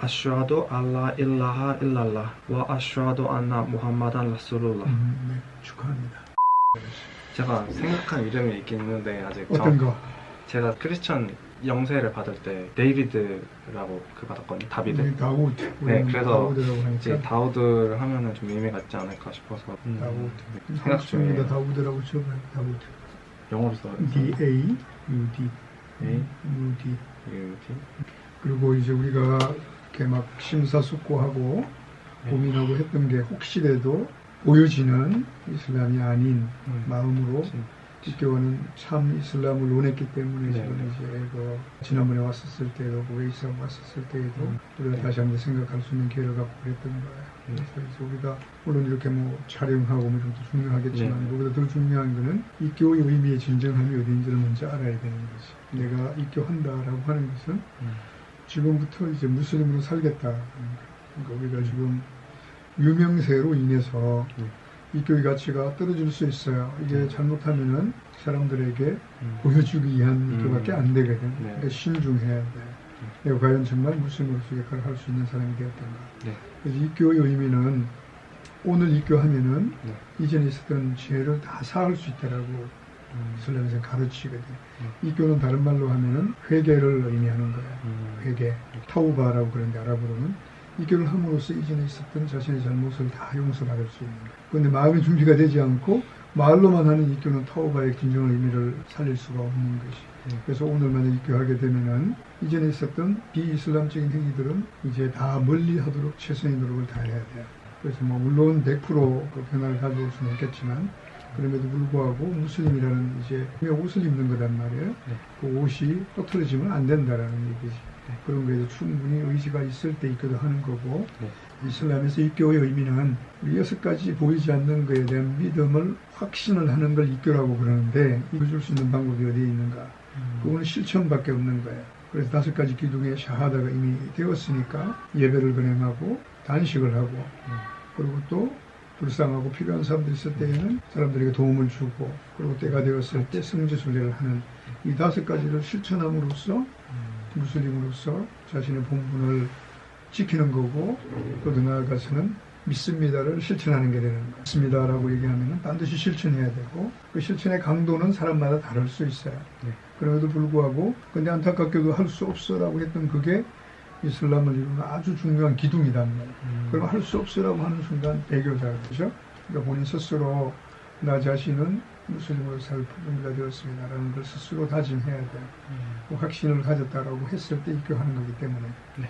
أشهد أن لا إله إلا الله وأشهد أن محمدا رسول الله 음, 네, 축하합니다. 제가 생각한 이름이 있긴 있는데 아직 어떤 정- 거? 제가 크리스천 영세를 받을 때 데이비드라고 그 받았거든요 다비드 우리 다우드. 네, 그래서 다우드라고 하니까. 이제 다우드를 하면은 좀 의미가 있지 않을까 싶어서 음, 다우드. 생각 한국입니다. 중이에요 다우드라고 쳐봐요. 다우드. 영어로 써요 D A U D. A U D. U T 그리고 이제 우리가 이렇게 막 심사숙고하고 네. 고민하고 했던 게 혹시라도 보여지는 이슬람이 아닌 음. 마음으로 진- 기교는 참 이슬람을 원했기 때문에 네, 지금 네. 이제 그 지난번에 왔었을 때도 그 웨이스하고 왔었을 때에도 음. 우리가 네. 다시 한번 생각할 수 있는 기회를 갖고 그랬던 거예요. 네. 그래서 우리가 물론 이렇게 뭐 촬영하고 뭐 이런 것도 중요하겠지만 네. 그보다 더 중요한 거는 이 교의 의미의 진정함이 어딘지를 먼저 알아야 되는 거지. 내가 입교한다라고 하는 것은 음. 지금부터 이제 무슬림으로 살겠다. 그러니까 우리가 지금 유명세로 인해서 네. 이 교의 가치가 떨어질 수 있어요. 이게 네. 잘못하면은 사람들에게 음. 보여주기 위한 음. 교밖에 안 되거든. 네. 그러니까 신중해야 돼. 내가 과연 정말 무슬림으로서 역할을 할 수 있는 사람이 되었던가. 네. 그래서 이 교의 의미는 오늘 입교하면은 네. 이전에 있었던 죄를 다 사할 수 있다라고 음. 이슬람에서 가르치거든. 네. 이 교는 다른 말로 하면은 회개를 의미하는 거야. 음. 회개, 타우바라고 그러는데 아랍어로는 이 교를 함으로써 이전에 있었던 자신의 잘못을 다 용서받을 수 있는 거야. 그런데 마음의 준비가 되지 않고 말로만 하는 이 교는 타우바의 진정한 의미를 살릴 수가 없는 것이. 네. 그래서 오늘 만약 입교하게 되면은 이전에 있었던 비이슬람적인 행위들은 이제 다 멀리 하도록 최선의 노력을 다해야 돼요. 그래서 뭐 물론 100%그 변화를 가져올 수는 없겠지만 그럼에도 불구하고 무슬림이라는 이제 옷을 입는 거란 말이에요. 네. 그 옷이 흐트러지면 안 된다라는 얘기지. 네. 그런 거에도 충분히 의지가 있을 때 입교도 하는 거고 네. 이슬람에서 입교의 의미는 여섯 가지 보이지 않는 것에 대한 믿음을 확신을 하는 걸 입교라고 그러는데 입어줄 수 있는 방법이 어디에 있는가? 음. 그거는 실천밖에 없는 거예요. 그래서 다섯 가지 기둥에 샤하다가 이미 되었으니까 예배를 근행하고 단식을 하고 음. 그리고 또 불쌍하고 필요한 사람들이 있을 때에는 사람들에게 도움을 주고 그리고 때가 되었을 때 성지순례를 하는 이 다섯 가지를 실천함으로써 음. 무슬림으로서 자신의 본분을 지키는 거고 또더 나아가서는 믿습니다를 실천하는 게 되는 거예요. 믿습니다라고 얘기하면 반드시 실천해야 되고 그 실천의 강도는 사람마다 다를 수 있어요. 네. 그럼에도 불구하고 근데 안타깝게도 할 수 없어라고 했던 그게 이슬람을 이루는 아주 중요한 기둥이단 말이에요. 음. 그럼 할 수 없으라고 하는 순간 배교자 그죠? 그러니까 본인 스스로 나 자신은 무슬림으로 살 준비가 되었습니다라는 걸 스스로 다짐해야 돼요. 음. 그 확신을 가졌다라고 했을 때 입교하는 거기 때문에 네.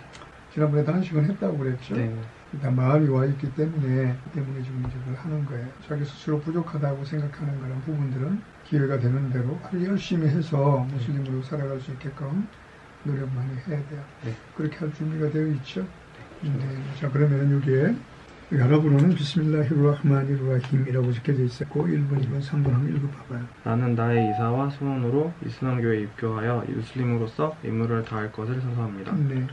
지난번에 단식은 했다고 그랬죠. 네. 일단 마음이 와 있기 때문에 그 때문에 지금 이제 그걸 하는 거예요. 자기 스스로 부족하다고 생각하는 그런 부분들은 기회가 되는 대로 아주 열심히 해서 무슬림으로 살아갈 수 있게끔 노력 많이 해야 돼요. 네. 그렇게 할 준비가 되어 있죠. 네. 자 그러면 여기에 아랍어로는 비스밀라히르라흐마니르라힘이라고 적혀져 있었고 1번, 2번, 3번 한번 읽어봐봐요. 나는 나의 이사와 소원으로 이슬람교에 입교하여 무슬림으로서 임무를 다할 것을 선서합니다. 네.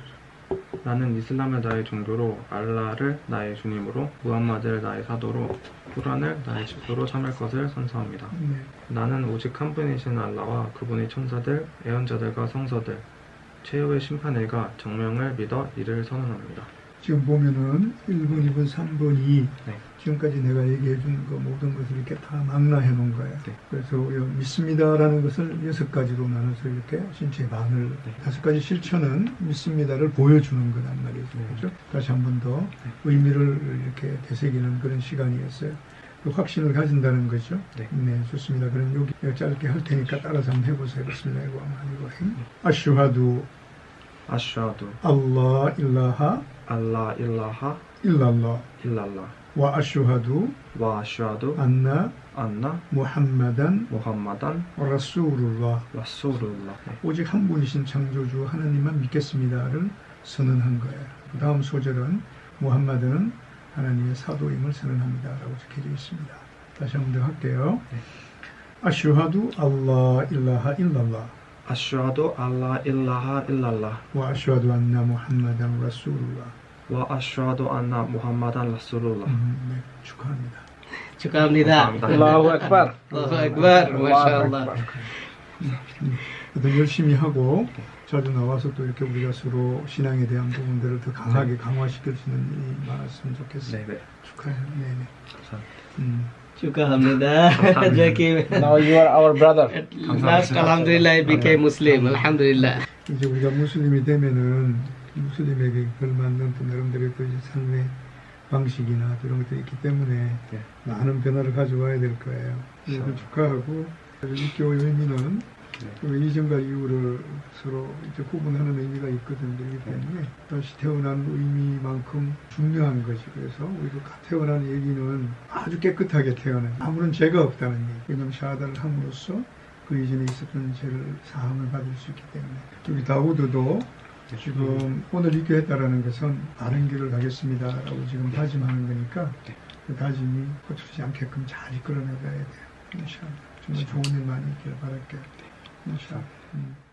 나는 이슬람을 나의 종교로, 알라를 나의 주님으로, 무함마드를 나의 사도로, 꾸란을 나의 집도로 참을 것을 선서합니다. 네. 나는 오직 한 분이신 알라와 그분의 천사들, 애언자들과 성서들, 최후의 심판일과 정명을 믿어 이를 선언합니다. 지금 보면은 1번, 2번, 3번이 네. 지금까지 내가 얘기해 준그 모든 것을 이렇게 다 망라해 놓은 거예요. 네. 그래서 믿습니다라는 것을 여섯 가지로 나눠서 이렇게 신체 반을 네. 다섯 가지 실천은 믿습니다를 보여주는 거란 말이죠. 네. 그렇죠? 다시 한 번 더 의미를 이렇게 되새기는 그런 시간이었어요. 그 확신을 가진다는 거죠. 네. 좋습니다. 그럼 여기 짧게 할 테니까 따라서 한번 해보세요. 일랄라 일랄라 와 아슈하두 와 아슈아두 안나 안나 무함마단 무함마단 라수룰라 라수룰라 네. 오직 한 분이신 창조주 하나님만 믿겠습니다를 선언한 거예요. 그 다음 소절은 무함마드는 하나님의 사도임을 선언합니다라고 적혀져 있습니다. 다시 한 번 더 할게요. 네. 아슈하두 알라 일라하 일랄라 일라하 일랄라 와 아슈하두 안나 무함마단 라수룰라 와 아슈아두 안나 무함마단 라수룰라 음, 네, 축하합니다. 축하합니다. Akbar. Allahu Akbar. Masya Allah. 더 열심히 하고 자주 나와서 또 이렇게 우리가 서로 신앙에 대한 부분들을 더 강하게 강화시킬 수 있는 일이 많았으면 좋겠어요. 네, 네. 축하해요. 네 네. 감사합니다. 음. Alhamdulillah. Jackie. Now you are our brother. Last, Alhamdulillah, I became Muslim. Alhamdulillah. 이제 우리가 무슬림이 되면은 무슬림에게 걸맞는 또 나름대로의 또 이제 삶의 방식이나 이런 것들이 있기 때문에 네. 많은 변화를 가져와야 될 거예요. 그래서 축하하고 6개월 의미는 네. 그 이전과 이후를 서로 이제 구분하는 의미가 있거든요. 그렇기 때문에 다시 태어난 의미만큼 중요한 것이 그래서 우리가 태어난 얘기는 아주 깨끗하게 태어난 아무런 죄가 없다는 얘기. 왜냐하면 샤하다를 함으로써 그 이전에 있었던 죄를 사함을 받을 수 있기 때문에 여기 다우드도 지금 오늘 이교했다라는 것은 바른 길을 가겠습니다라고 지금 다짐하는 거니까 그 다짐이 거칠지 않게끔 잘 이끌어내가야 돼요. 정말 좋은 일 많이 있기를 바랄게요. 인샤. 음.